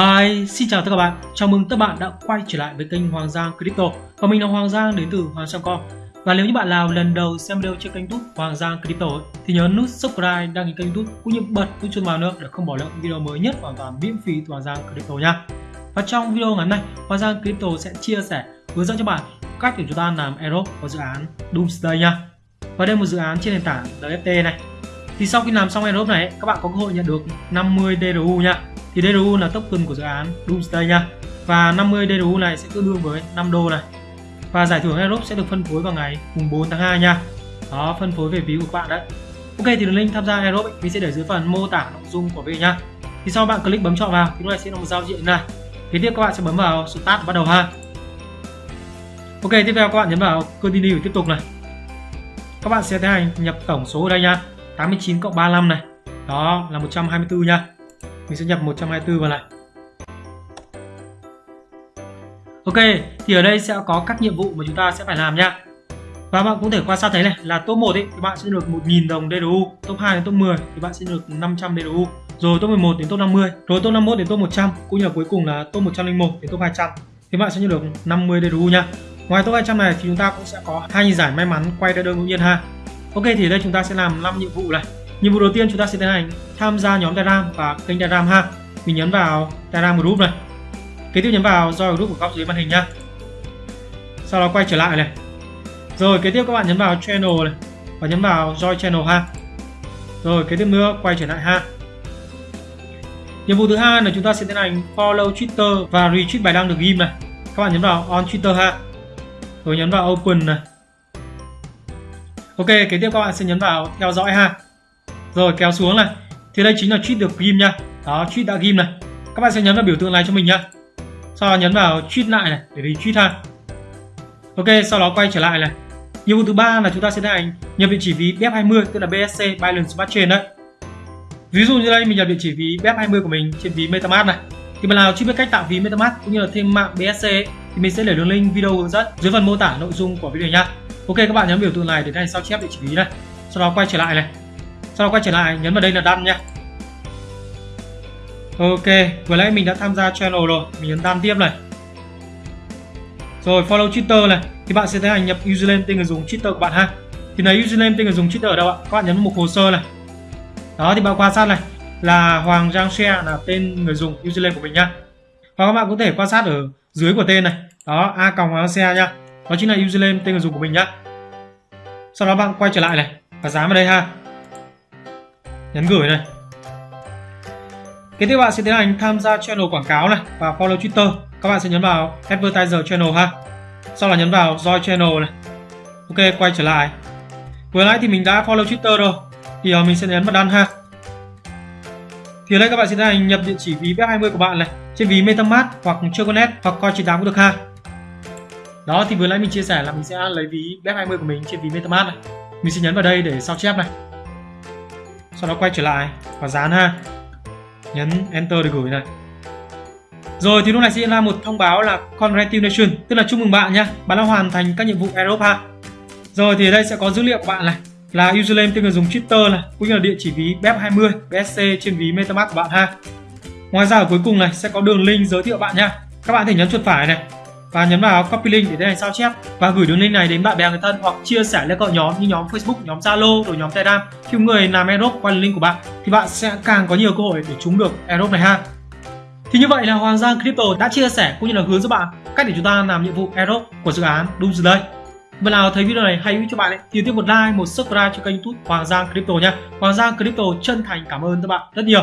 Hi, xin chào tất cả các bạn. Chào mừng các bạn đã quay trở lại với kênh Hoàng Giang Crypto. Và mình là Hoàng Giang đến từ Hoàng Giang Com. Và nếu như bạn nào lần đầu xem video trên kênh YouTube Hoàng Giang Crypto thì nhớ nút subscribe, đăng ký kênh YouTube cũng như bật nút chuông vào nữa để không bỏ lỡ video mới nhất hoàn toàn miễn phí từ Hoàng Giang Crypto nha. Và trong video ngày hôm nay, Hoàng Giang Crypto sẽ chia sẻ hướng dẫn cho bạn cách để chúng ta làm airdrop của dự án Doomsday nha. Và đây là một dự án trên nền tảng NFT này. Thì sau khi làm xong airdrop này, các bạn có cơ hội nhận được 50 DRU nha thì DRU là token của dự án Doomsday nha và 50 DRU này sẽ tương đương với 5 đô này. Và giải thưởng Airdrop sẽ được phân phối vào ngày mùng 4 tháng 2 nha. Đó phân phối về ví của các bạn đấy. Ok thì đường link tham gia Airdrop ấy, mình sẽ để dưới phần mô tả nội dung của video nha thì sau bạn click bấm chọn vào thì lúc này sẽ là một giao diện này. Kế tiếp các bạn sẽ bấm vào start và bắt đầu ha. Ok tiếp theo các bạn nhấn vào continue để tiếp tục này. Các bạn sẽ tiến hành nhập tổng số ở đây nha 89 cộng 35 này. Đó là 124 nha mình sẽ nhập 124 vào này. Ok thì ở đây sẽ có các nhiệm vụ mà chúng ta sẽ phải làm nha. Và bạn cũng thể quan sát thấy này là top 1 ấy, thì bạn sẽ được 1.000 đồng DRU top 2 đến top 10 thì bạn sẽ được 500 DRU rồi top 11 đến top 50 rồi top 51 đến top 100 cũng như là cuối cùng là top 101 đến top 200 thì bạn sẽ nhận được 50 DRU nha. Ngoài top 200 này thì chúng ta cũng sẽ có hai giải may mắn quay ra đơn ngẫu nhiên ha. Ok thì ở đây chúng ta sẽ làm 5 nhiệm vụ này. Nhiệm vụ đầu tiên chúng ta sẽ tiến hành tham gia nhóm Telegram và kênh Telegram ha. Mình nhấn vào Telegram group này. Kế tiếp nhấn vào join group ở góc dưới màn hình nhá. Sau đó quay trở lại này. Rồi kế tiếp các bạn nhấn vào channel này và nhấn vào join channel ha. Rồi kế tiếp nữa quay trở lại ha. Nhiệm vụ thứ hai là chúng ta sẽ tiến hành follow Twitter và retweet bài đăng được ghim này. Các bạn nhấn vào on Twitter ha. Rồi nhấn vào open này. Ok, kế tiếp các bạn sẽ nhấn vào theo dõi ha rồi, kéo xuống này. Thì đây chính là cheat được ghim nha. Đó, cheat đã ghim này. Các bạn sẽ nhấn vào biểu tượng này cho mình nhá. Sau đó nhấn vào cheat lại này, để đi tweet ha. Ok, sau đó quay trở lại này. Nhiệm vụ thứ ba là chúng ta sẽ tiến hành nhập địa chỉ ví BF20 tức là BSC Binance Smart Chain đấy. Ví dụ như đây, mình nhập địa chỉ ví BF20 của mình trên ví MetaMask này. Thì bạn nào chưa biết cách tạo ví MetaMask cũng như là thêm mạng BSC thì mình sẽ để đường link video hướng dẫn dưới phần mô tả nội dung của video nhá. Ok, các bạn nhấn biểu tượng này để tiến sao chép địa chỉ ví này. Sau đó quay trở lại này sau đó quay trở lại, nhấn vào đây là đăng nhé. ok, vừa nãy mình đã tham gia channel rồi, mình nhấn đăng tiếp này. Rồi, follow twitter này, thì bạn sẽ thấy hành nhập username tên người dùng twitter của bạn ha. Thì này username tên người dùng twitter ở đâu ạ? Các bạn nhấn một hồ sơ này. Đó, thì bạn quan sát này, là hoàng giang Xe là tên người dùng username của mình nhá và các bạn có thể quan sát ở dưới của tên này. Đó, a còng hoàng Xe nha. Đó chính là username tên người dùng của mình nhá. Sau đó bạn quay trở lại này, và dán vào đây ha nhấn gửi này kế tiếp bạn sẽ tiến hành tham gia channel quảng cáo này và follow twitter. Các bạn sẽ nhấn vào advertiser channel ha. Sau là nhấn vào join channel này. Ok, quay trở lại. Vừa nãy thì mình đã follow twitter rồi. Thì mình sẽ nhấn vào đăng ha. Thì ở đây các bạn sẽ tiến hành nhập địa chỉ ví BF20 của bạn này trên ví MetaMask hoặc Choconet hoặc Coin98 cũng được ha. Đó, thì vừa nãy mình chia sẻ là mình sẽ lấy ví BF20 của mình trên ví MetaMask này. Mình sẽ nhấn vào đây để sao chép này sau đó quay trở lại và dán ha. Nhấn enter để gửi này. Rồi thì lúc này sẽ ra một thông báo là congratulations tức là chúc mừng bạn nhé bạn đã hoàn thành các nhiệm vụ airdrop ha. Rồi thì ở đây sẽ có dữ liệu của bạn này, là username tên người dùng Twitter này, cũng như là địa chỉ ví BEP20 BSC trên ví MetaMask của bạn ha. Ngoài ra ở cuối cùng này sẽ có đường link giới thiệu bạn nha các bạn thể nhấn chuột phải này và nhấn vào copy link để tiến hành sao chép và gửi đường link này đến bạn bè người thân hoặc chia sẻ lên các nhóm như nhóm Facebook, nhóm Zalo rồi nhóm Telegram. Khi người làm Aerobe qua link của bạn thì bạn sẽ càng có nhiều cơ hội để trúng được Aerobe này ha. Thì như vậy là Hoàng Giang Crypto đã chia sẻ cũng như là hướng dẫn bạn cách để chúng ta làm nhiệm vụ Aerobe của dự án Doomsday. Bạn nào thấy video này hay hữu cho bạn ấy, thì tiếp một like, một subscribe cho kênh YouTube Hoàng Giang Crypto nha. Hoàng Giang Crypto chân thành cảm ơn các bạn rất nhiều.